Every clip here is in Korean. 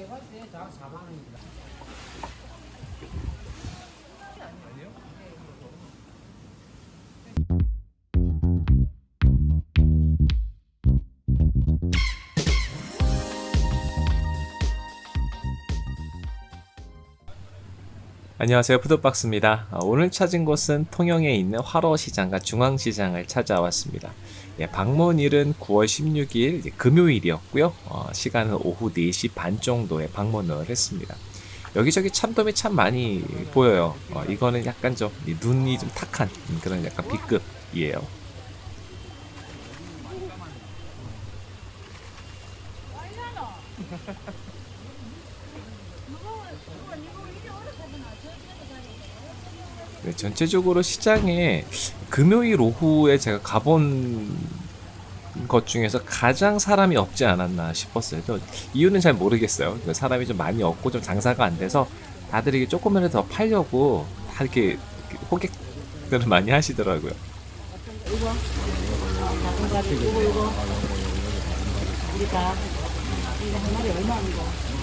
개발세 자 4만 원입니다. 안녕하세요. 푸드박스입니다. 어, 오늘 찾은 곳은 통영에 있는 화로시장과 중앙시장을 찾아왔습니다. 예, 방문일은 9월 16일 이제 금요일이었고요. 어, 시간은 오후 4시 반 정도에 방문을 했습니다. 여기저기 참돔이 참 많이 보여요. 어, 이거는 약간 좀이 눈이 좀 탁한 그런 약간 B급이에요 네, 전체적으로 시장에 금요일 오후에 제가 가본 것 중에서 가장 사람이 없지 않았나 싶었어요. 저 이유는 잘 모르겠어요. 그 사람이 좀 많이 없고 좀 장사가 안 돼서 다들 이게 조금이라도 더 팔려고 다 이렇게 호객들을 많이 하시더라고요. 우리가 이거 한 마리 얼마입니까?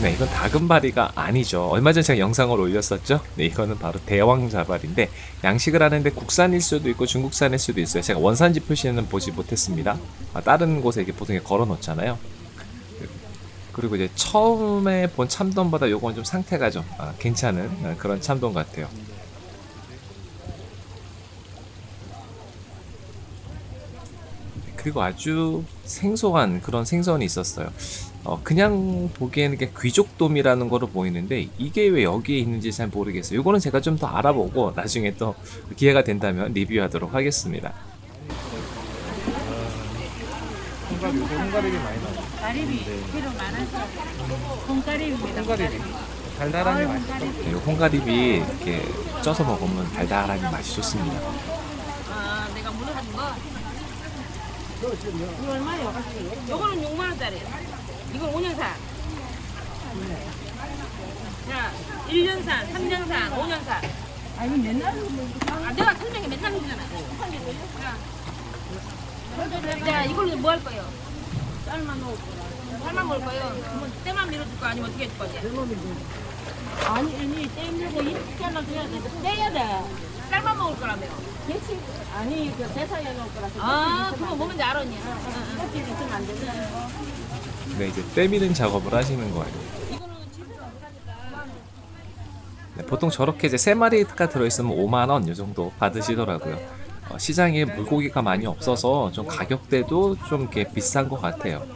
네, 이건 다금바리가 아니죠. 얼마 전에 제가 영상을 올렸었죠. 네, 이거는 바로 대왕자발인데 양식을 하는데 국산일 수도 있고 중국산일 수도 있어요. 제가 원산지 표시는 보지 못했습니다. 아, 다른 곳에 이렇게 보통 걸어 놓잖아요. 그리고 이제 처음에 본 참돔보다 요건 좀 상태가 좀 아, 괜찮은 아, 그런 참돔 같아요. 그리고 아주 생소한 그런 생선이 있었어요. 어, 그냥 보기에는 이게 귀족돔이라는 거로 보이는데 이게 왜 여기에 있는지 잘 모르겠어요. 이거는 제가 좀 더 알아보고 나중에 또 기회가 된다면 리뷰하도록 하겠습니다. 요새 홍가리비 많이 나와요. 가리비 필요 많아서 콩가리비입니다. 홍가리비 달달하니 아유, 맛있어. 콩가리비. 이 홍가리비 이렇게 쪄서 먹으면 달달하니 맛이 좋습니다. 아, 내가 사준 거. 이거 얼마예요? 요거는 6만 원짜리. 이건 5년산. 자, 1년산, 3년산, 5년산. 아 이거 맨날 아, 내가 설명이 맨날 해주잖아. 자, 자, 이걸로 뭐 할 거예요? 쌀만 넣을 거라. 살만 먹을 거예요? 그러면 때만 밀어줄 거 아니면 어떻게 해줄 거지? 아니 아니 떼밀고 이렇게 하나 돼야 돼. 떼야 돼. 쌀만 먹을 거라며. 대치 아니 그 대사에 넣을 거라서. 아, 그거 뭐 뭔지 알아, 언니. 껍질 있으면 안 되잖아. 네, 이제 때미는 작업을 하시는 거예요. 네, 보통 저렇게 이제 세 마리가 들어있으면 5만 원이 정도 받으시더라고요. 어, 시장에 물고기가 많이 없어서 좀 가격대도 좀 이렇게 비싼 것 같아요.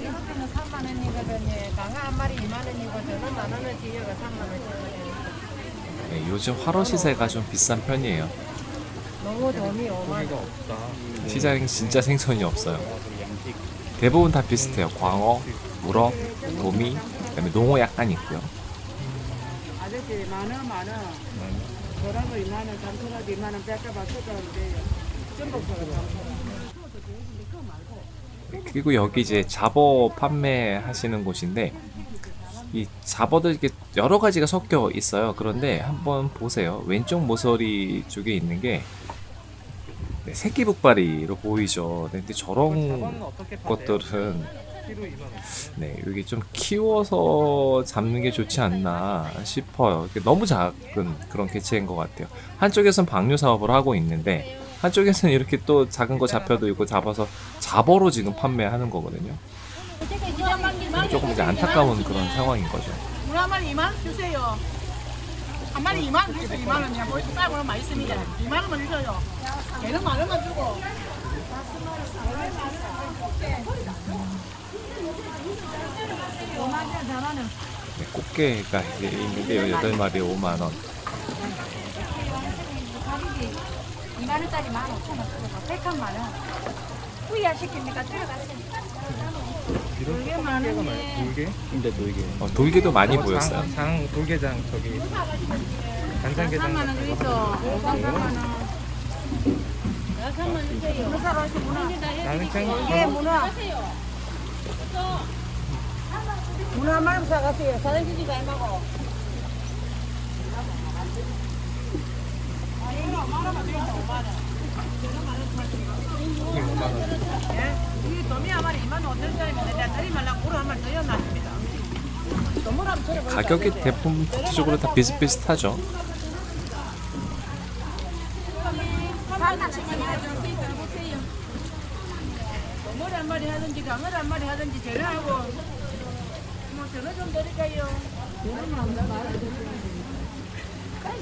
이거는 3만 원이거든요. 강어 한 마리 2만 원이 고 저는 만 원어치 이어가 3만 원이거든요. 네, 요즘 화로 시세가 좀 비싼 편이에요. 너무 돈이 5만 원. 고기가 없다. 시장에 진짜 생선이 없어요. 대부분 다 비슷해요. 광어, 우럭, 도미, 그다음에 농어 약간 있고요. 아저씨 만원 만원. 저라고 2만 원, 잠수라도 2만 원 쏟아오는데요. 전복서가 잠수라. 그리고 여기 이제 잡어 판매하시는 곳인데 이 잡어들 이렇게 여러 가지가 섞여 있어요. 그런데 한번 보세요. 왼쪽 모서리 쪽에 있는 게 네, 새끼 북발이로 보이죠. 네, 근데 저런? 것들은 키로 2만 원. 네, 여기 좀 키워서 잡는 게 좋지 않나 싶어요. 너무 작은 그런 개체인 것 같아요. 한쪽에선 방류 사업을 하고 있는데 한쪽에서는 이렇게 또 작은 거 잡혀도 이거 잡아서 잡어로 지금 판매하는 거거든요. 조금 이제 안타까운 그런 상황인 거죠. 문어 한 마리 2만 원 주세요. 한 마리 2만 원 주세요. 2만 원이야. 벌써 싸고 맛있습니다. 2만 원만 주세요. 걔는 만 원만 주고. 네, 꽃게가 이제 있는데 8마리에 5만 원. 2만 원짜리 1만 5천 원 쓰고 백한만 원. 후야 시킵니까? 들어가세요. 돌게 많네. 돌게? 근데 돌게. 어, 돌게도 많이 어, 보였어요. 장, 장 돌게장 저기 간장게장. 3만 원 주이소. 3만 원. 나는 문어. 문어 한 마리 사가세요. 사장님이 잘 먹어. 예? 이 도미 한 마리 2만 5천 원짜리면 내가 다리 말라고 우로 한 마리 더 연납니다. 도무람 저래 가격이 대부분 대체적으로 다 비슷비슷하죠.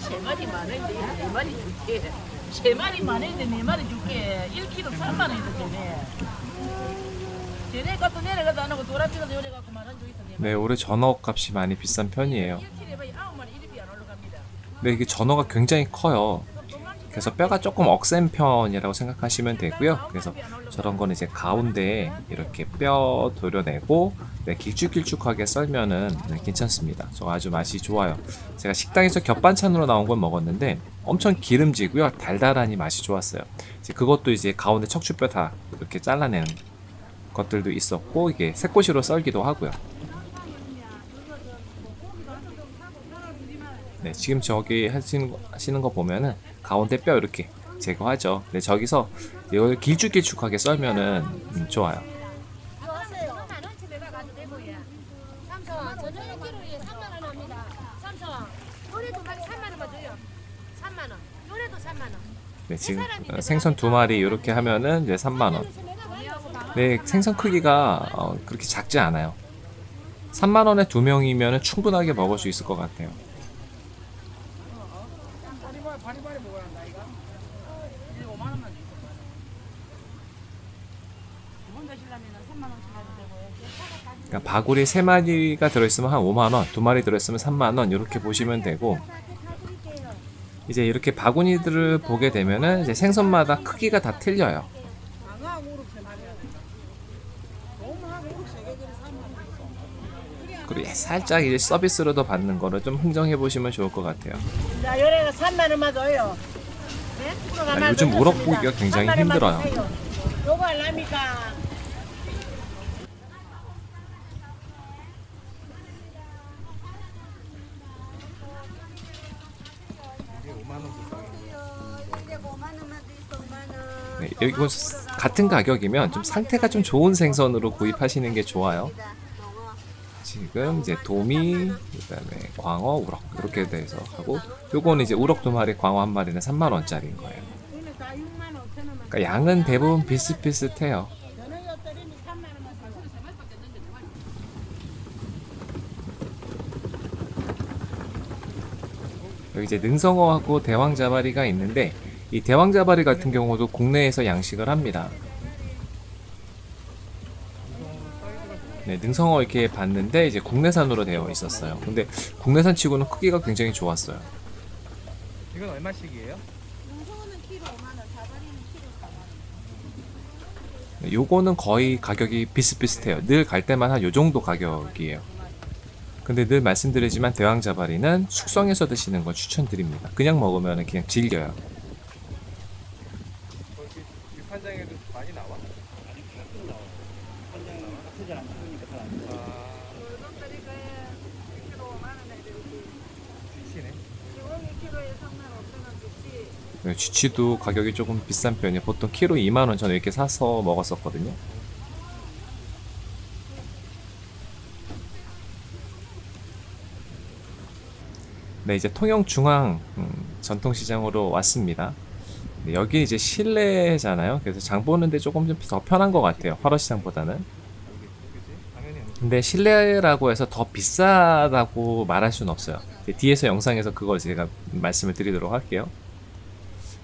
세 마리 만 원인데 네 마리 줄게. 세 마리 만 원인데 네 마리 줄게. 1kg 3만 원인데 되네. 전에 갖다 내려가도 안 하고 요래 갖고 만원 주있어. 네, 올해 전어 값이 많이 비싼 편이에요. 1kg에 봐야 9마리 1입이 안 올라갑니다. 근데 이게 전어가 굉장히 커요. 그래서 뼈가 조금 억센 편이라고 생각하시면 되고요. 그래서 저런 거는 이제 가운데에 이렇게 뼈 도려내고 네, 길쭉길쭉하게 썰면은 네, 괜찮습니다. 저 아주 맛이 좋아요. 제가 식당에서 겹반찬으로 나온 건 먹었는데 엄청 기름지고요. 달달하니 맛이 좋았어요. 이제 그것도 이제 가운데 척추뼈 다 이렇게 잘라내는 것들도 있었고 이게 새꼬시로 썰기도 하고요. 네, 지금 저기 하시는, 거- 하시는 거 보면은 가운데 뼈 이렇게 제거하죠. 네, 저기서 이걸 길쭉길쭉하게 썰면은 음, 좋아요. 삼성 저녁에 키로에 3만 원 합니다. 삼성 요래도 두 마리 3만 원만 줘요. 3만 원. 요래도 3만 원. 네, 지금 어, 생선 두 마리 이렇게 하면은 이제 3만 원. 네, 생선 크기가 어, 그렇게 작지 않아요. 3만 원에 두 명이면 충분하게 먹을 수 있을 것 같아요. 그러니까 바구리 세 마리가 들어있으면 한 5만 원, 두 마리 들어있으면 3만 원 이렇게 보시면 되고 이제 이렇게 바구니들을 보게 되면은 이제 생선마다 크기가 다 틀려요. 강어하고 우럭 세 마리 하든가. 도무하고 우럭 세개 그래 3만 원. 그리고 살짝 이제 서비스로도 받는 거를 좀 흥정해 보시면 좋을 것 같아요. 자, 요래가 3만 원만 줘요. 네? 아, 요즘 더 우럭. 보기가 굉장히 3만 원만 힘들어요. 요거 알랍니까? 네, 이거 같은 가격이면 좀 상태가 좀 좋은 생선으로 구입하시는 게 좋아요. 지금 이제 도미, 그다음에 광어, 우럭 이렇게 돼서 하고 요거는 이제 우럭 두 마리, 광어 한 마리는 3만 원짜리인 거예요. 이거는 다 6만 5천 원만. 그러니까 양은 대부분 비슷비슷해요. 저는 요 때리면 3만 원만 사고. 여기 이제 능성어하고 대왕자바리가 있는데 이 대왕자바리 같은 경우도 국내에서 양식을 합니다. 네, 능성어 이렇게 봤는데 이제 국내산으로 되어 있었어요. 근데 국내산 치고는 크기가 굉장히 좋았어요. 이건 얼마씩이에요? 네, 요거는 거의 가격이 비슷비슷해요. 늘 갈 때만 한 요 정도 가격이에요. 근데 늘 말씀드리지만 대왕자바리는 숙성해서 드시는 걸 추천드립니다. 그냥 먹으면 그냥 질겨요. 거기 유판장에도 많이 나와? 지치네. 네, 쥐치도 가격이 조금 비싼 편이에요. 보통 키로 2만원 저는 이렇게 사서 먹었었거든요. 네, 이제 통영 중앙 음, 전통시장으로 왔습니다. 네, 여기 이제 실내잖아요. 그래서 장 보는데 조금 좀 더 편한 것 같아요. 화로시장보다는. 근데 실내라고 해서 더 비싸다고 말할 수는 없어요. 뒤에서 영상에서 그걸 제가 말씀을 드리도록 할게요.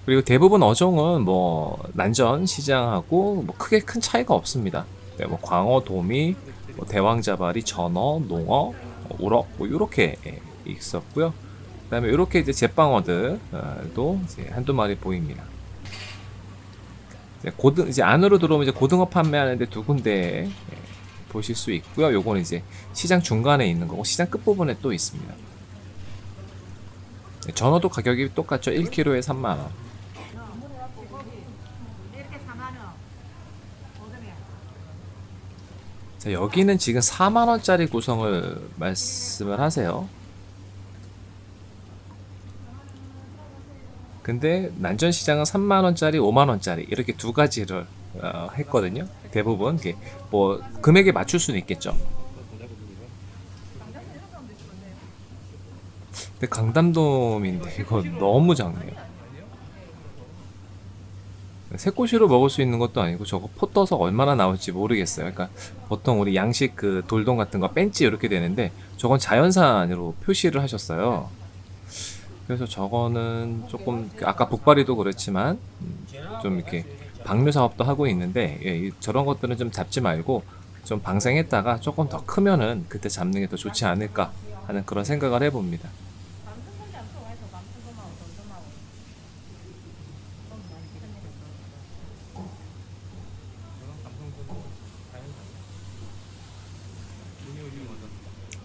그리고 대부분 어종은 뭐 난전 시장하고 뭐 크게 큰 차이가 없습니다. 네, 뭐 광어, 도미, 뭐 대왕자바리, 전어, 농어, 뭐 우럭 뭐 이렇게 있었고요. 그다음에 이렇게 이제 제빵어들도 이제 한두 마리 보입니다. 이제 고등 이제 안으로 들어오면 이제 고등어 판매하는데 두 군데 예, 보실 수 있고요. 요거는 이제 시장 중간에 있는 거고 시장 끝 부분에 또 있습니다. 네, 전어도 가격이 똑같죠. 1kg에 3만 원. 이렇게 4만 원. 오점이야. 자, 여기는 지금 4만 원짜리 구성을 말씀을 하세요. 근데 난전시장은 3만원짜리, 5만원짜리 이렇게 두 가지를 어, 했거든요. 대부분 뭐 금액에 맞출 수는 있겠죠. 근데 강담돔인데 이거 너무 작네요. 새꼬시로 먹을 수 있는 것도 아니고 저거 포 떠서 얼마나 나올지 모르겠어요. 그러니까 보통 우리 양식 그 돌돔 같은 거 뺀지 이렇게 되는데 저건 자연산으로 표시를 하셨어요. 그래서 저거는 조금 아까 북발이도 그렇지만 음, 좀 이렇게 방류 사업도 하고 있는데 예, 이- 저런 것들은 좀 잡지 말고 좀 방생했다가 조금 더 크면은 그때 잡는 게 더 좋지 않을까 하는 그런 생각을 해봅니다.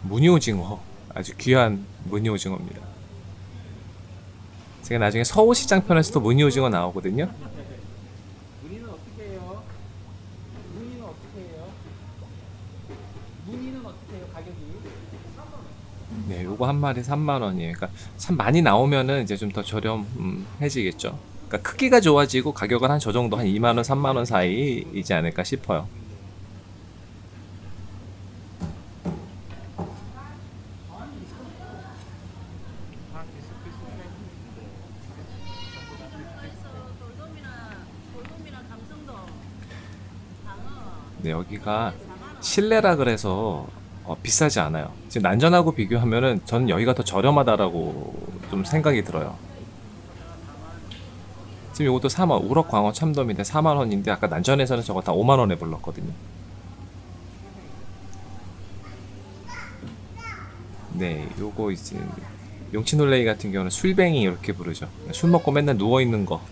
무늬오징어 아주 귀한 무늬오징어입니다. 제가 나중에 서울시장 편에서도 무늬오징어 나오거든요. 문의는 어떻게 해요? 문의는 어떻게 해요? 문의는 어떻게 해요? 가격이? 네, 요거 한 마리 3만 원이에요. 그러니까 참 많이 나오면은 이제 좀 더 저렴해지겠죠. 그러니까 크기가 좋아지고 가격은 한 저 정도 한 2만 원, 3만 원 사이이지 않을까 싶어요. 네, 여기가 실내라 그래서 어, 비싸지 않아요. 지금 난전하고 비교하면은 저는 여기가 더 저렴하다라고 좀 생각이 들어요. 지금 이것도 3원, 우럭 광어 참돔인데 4만 원인데 아까 난전에서는 저거 다 5만 원에 불렀거든요. 네, 요거 이제 용치놀레이 같은 경우는 술뱅이 이렇게 부르죠. 술 먹고 맨날 누워 있는 거,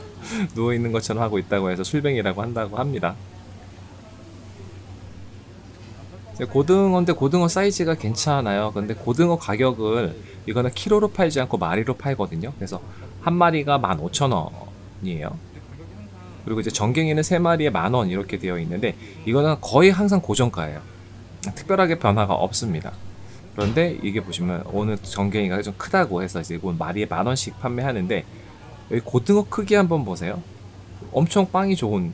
누워 있는 것처럼 하고 있다고 해서 술뱅이라고 한다고 합니다. 이제 고등어인데 고등어 사이즈가 괜찮아요. 근데 고등어 가격을 이거는 키로로 팔지 않고 마리로 팔거든요. 그래서 한 마리가 15,000원이에요. 그리고 이제 전갱이는 세 마리에 만원 이렇게 되어 있는데 이거는 거의 항상 고정가예요. 특별하게 변화가 없습니다. 그런데 이게 보시면 오늘 전갱이가 좀 크다고 해서 이제 이건 마리에 만 원씩 판매하는데 여기 고등어 크기 한번 보세요. 엄청 빵이 좋은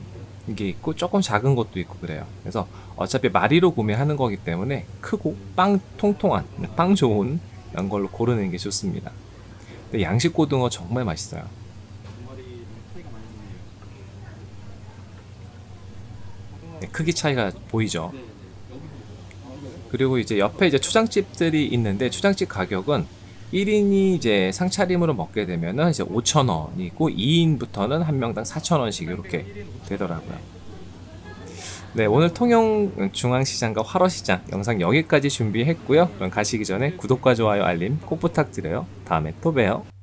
게 있고 조금 작은 것도 있고 그래요. 그래서 어차피 마리로 구매하는 거기 때문에 크고 빵 통통한 빵 좋은 이런 걸로 고르는 게 좋습니다. 근데 양식 고등어 정말 맛있어요. 네, 크기 차이가 보이죠. 그리고 이제 옆에 이제 초장집들이 있는데 초장집 가격은 1인이 이제 상차림으로 먹게 되면은 이제 5,000원이고 2인부터는 한 명당 4,000원씩 이렇게 되더라고요. 네, 오늘 통영 중앙시장과 화로시장 영상 여기까지 준비했고요. 그럼 가시기 전에 구독과 좋아요, 알림 꼭 부탁드려요. 다음에 또 봬요.